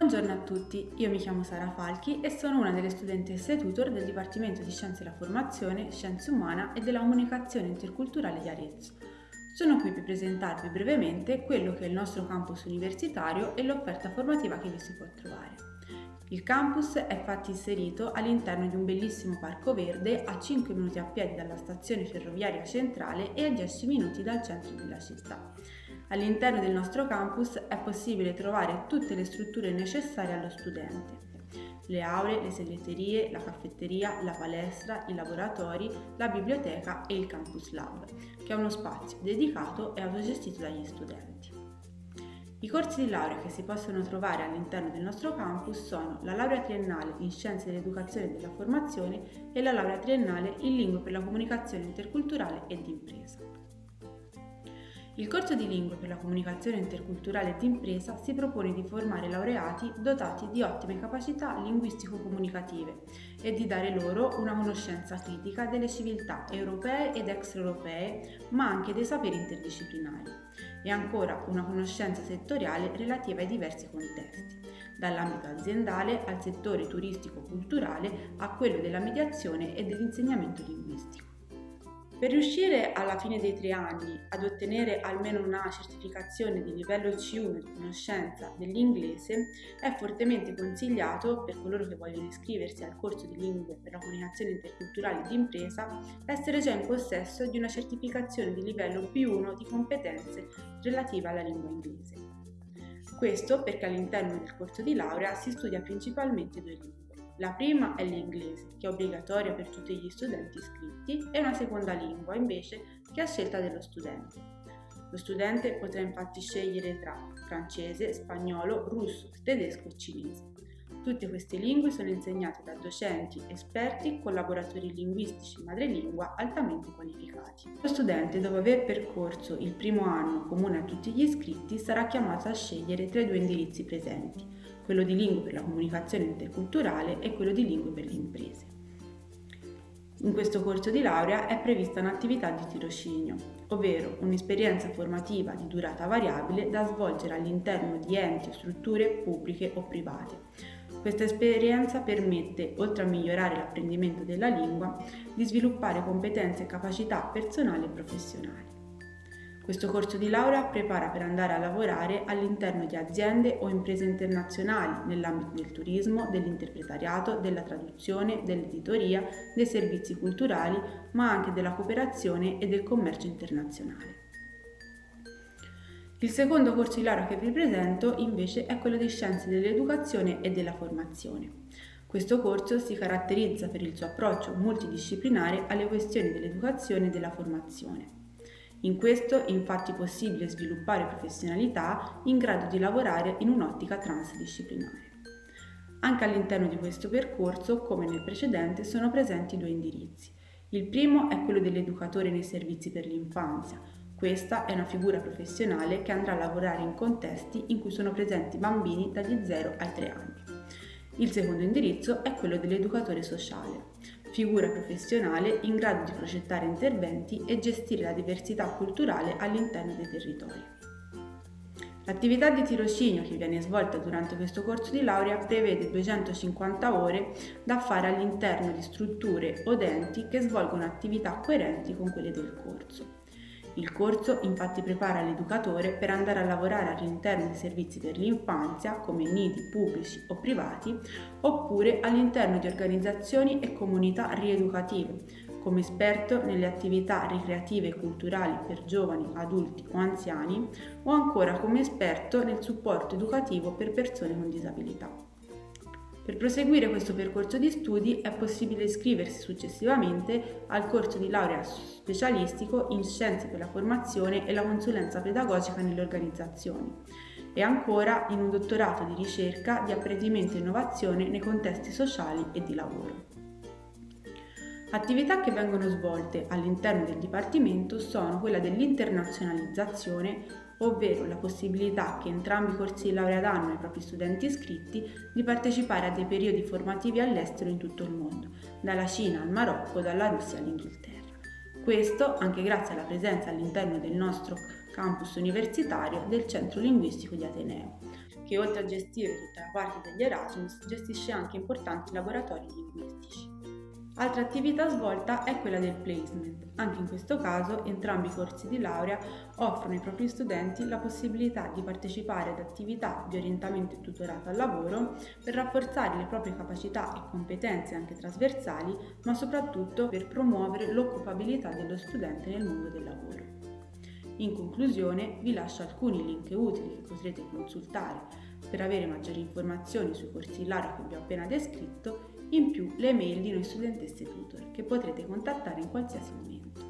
Buongiorno a tutti, io mi chiamo Sara Falchi e sono una delle studentesse tutor del Dipartimento di Scienze della Formazione, Scienze Umana e della Comunicazione Interculturale di Arezzo. Sono qui per presentarvi brevemente quello che è il nostro campus universitario e l'offerta formativa che vi si può trovare. Il campus è infatti inserito all'interno di un bellissimo parco verde a 5 minuti a piedi dalla stazione ferroviaria centrale e a 10 minuti dal centro della città. All'interno del nostro campus è possibile trovare tutte le strutture necessarie allo studente. Le aule, le segreterie, la caffetteria, la palestra, i laboratori, la biblioteca e il Campus Lab, che è uno spazio dedicato e autogestito dagli studenti. I corsi di laurea che si possono trovare all'interno del nostro campus sono la laurea triennale in Scienze dell'Educazione e della Formazione e la laurea triennale in Lingue per la Comunicazione Interculturale e d'Impresa. Il corso di lingue per la comunicazione interculturale d'impresa si propone di formare laureati dotati di ottime capacità linguistico-comunicative e di dare loro una conoscenza critica delle civiltà europee ed extraeuropee, ma anche dei saperi interdisciplinari, e ancora una conoscenza settoriale relativa ai diversi contesti, dall'ambito aziendale al settore turistico-culturale a quello della mediazione e dell'insegnamento linguistico. Per riuscire alla fine dei tre anni ad ottenere almeno una certificazione di livello C1 di conoscenza dell'inglese, è fortemente consigliato per coloro che vogliono iscriversi al corso di lingue per la comunicazione interculturale di impresa essere già in possesso di una certificazione di livello B1 di competenze relative alla lingua inglese. Questo perché all'interno del corso di laurea si studia principalmente due lingue la prima è l'inglese, che è obbligatoria per tutti gli studenti iscritti, e una seconda lingua, invece, che è a scelta dello studente. Lo studente potrà infatti scegliere tra francese, spagnolo, russo, tedesco e cinese. Tutte queste lingue sono insegnate da docenti, esperti, collaboratori linguistici madrelingua altamente qualificati. Lo studente, dopo aver percorso il primo anno comune a tutti gli iscritti, sarà chiamato a scegliere tra i due indirizzi presenti, quello di lingue per la comunicazione interculturale e quello di lingue per le imprese. In questo corso di laurea è prevista un'attività di tirocinio, ovvero un'esperienza formativa di durata variabile da svolgere all'interno di enti o strutture pubbliche o private, questa esperienza permette, oltre a migliorare l'apprendimento della lingua, di sviluppare competenze e capacità personali e professionali. Questo corso di laurea prepara per andare a lavorare all'interno di aziende o imprese internazionali nell'ambito del turismo, dell'interpretariato, della traduzione, dell'editoria, dei servizi culturali, ma anche della cooperazione e del commercio internazionale. Il secondo corso di laurea che vi presento invece è quello di Scienze dell'Educazione e della Formazione. Questo corso si caratterizza per il suo approccio multidisciplinare alle questioni dell'educazione e della formazione. In questo è infatti possibile sviluppare professionalità in grado di lavorare in un'ottica transdisciplinare. Anche all'interno di questo percorso, come nel precedente, sono presenti due indirizzi. Il primo è quello dell'educatore nei servizi per l'infanzia, questa è una figura professionale che andrà a lavorare in contesti in cui sono presenti bambini dagli 0 ai 3 anni. Il secondo indirizzo è quello dell'educatore sociale, figura professionale in grado di progettare interventi e gestire la diversità culturale all'interno dei territori. L'attività di tirocinio che viene svolta durante questo corso di laurea prevede 250 ore da fare all'interno di strutture o enti che svolgono attività coerenti con quelle del corso. Il corso infatti prepara l'educatore per andare a lavorare all'interno di servizi per l'infanzia come nidi pubblici o privati oppure all'interno di organizzazioni e comunità rieducative come esperto nelle attività ricreative e culturali per giovani, adulti o anziani o ancora come esperto nel supporto educativo per persone con disabilità. Per proseguire questo percorso di studi è possibile iscriversi successivamente al corso di laurea specialistico in Scienze per la formazione e la consulenza pedagogica nelle organizzazioni e ancora in un dottorato di ricerca di apprendimento e innovazione nei contesti sociali e di lavoro. Attività che vengono svolte all'interno del Dipartimento sono quella dell'internazionalizzazione ovvero la possibilità che entrambi i corsi di laurea danno ai propri studenti iscritti di partecipare a dei periodi formativi all'estero in tutto il mondo, dalla Cina al Marocco, dalla Russia all'Inghilterra. Questo anche grazie alla presenza all'interno del nostro campus universitario del Centro Linguistico di Ateneo. che oltre a gestire tutta la parte degli Erasmus gestisce anche importanti laboratori linguistici. Altra attività svolta è quella del placement. Anche in questo caso entrambi i corsi di laurea offrono ai propri studenti la possibilità di partecipare ad attività di orientamento e tutorato al lavoro per rafforzare le proprie capacità e competenze anche trasversali, ma soprattutto per promuovere l'occupabilità dello studente nel mondo del lavoro. In conclusione vi lascio alcuni link utili che potrete consultare per avere maggiori informazioni sui corsi laurea che vi ho appena descritto in più le mail di noi studentesse tutor che potrete contattare in qualsiasi momento.